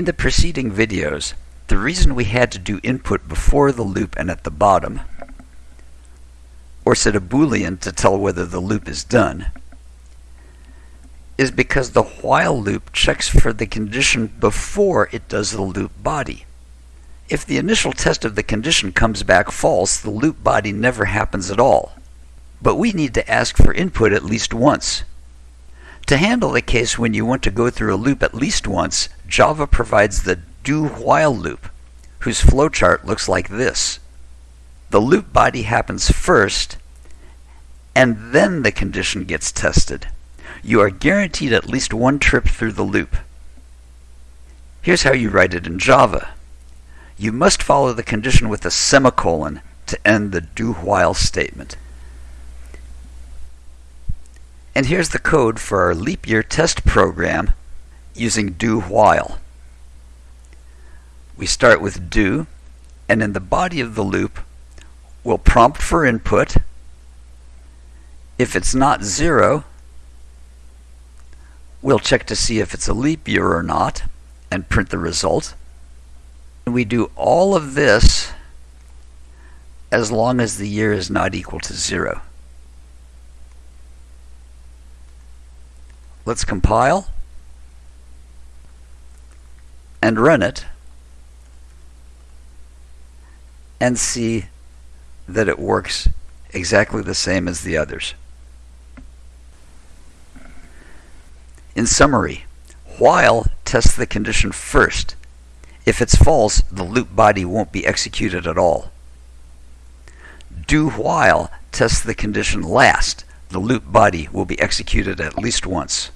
In the preceding videos, the reason we had to do input before the loop and at the bottom, or set a boolean to tell whether the loop is done, is because the while loop checks for the condition before it does the loop body. If the initial test of the condition comes back false, the loop body never happens at all. But we need to ask for input at least once. To handle the case when you want to go through a loop at least once, Java provides the do while loop, whose flowchart looks like this. The loop body happens first, and then the condition gets tested. You are guaranteed at least one trip through the loop. Here's how you write it in Java. You must follow the condition with a semicolon to end the do while statement. And here's the code for our leap year test program using do while. We start with do, and in the body of the loop, we'll prompt for input. If it's not zero, we'll check to see if it's a leap year or not and print the result. And we do all of this as long as the year is not equal to zero. Let's compile and run it and see that it works exactly the same as the others. In summary, while tests the condition first. If it's false, the loop body won't be executed at all. Do while tests the condition last. The loop body will be executed at least once.